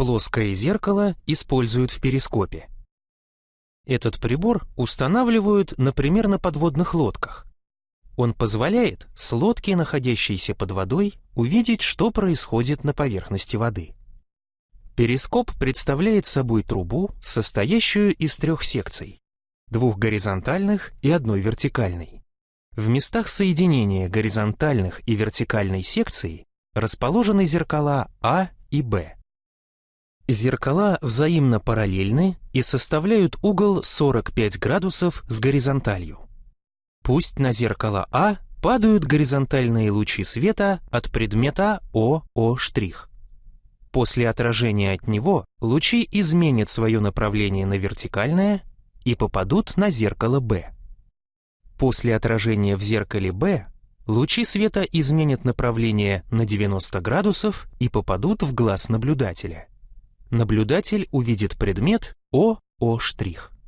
Плоское зеркало используют в перископе. Этот прибор устанавливают, например, на подводных лодках. Он позволяет с лодки, находящейся под водой, увидеть, что происходит на поверхности воды. Перископ представляет собой трубу, состоящую из трех секций, двух горизонтальных и одной вертикальной. В местах соединения горизонтальных и вертикальной секций расположены зеркала А и Б. Зеркала взаимно параллельны и составляют угол 45 градусов с горизонталью. Пусть на зеркало А падают горизонтальные лучи света от предмета ОО'О'. После отражения от него лучи изменят свое направление на вертикальное и попадут на зеркало Б. После отражения в зеркале Б лучи света изменят направление на 90 градусов и попадут в глаз наблюдателя. Наблюдатель увидит предмет ОО'О'.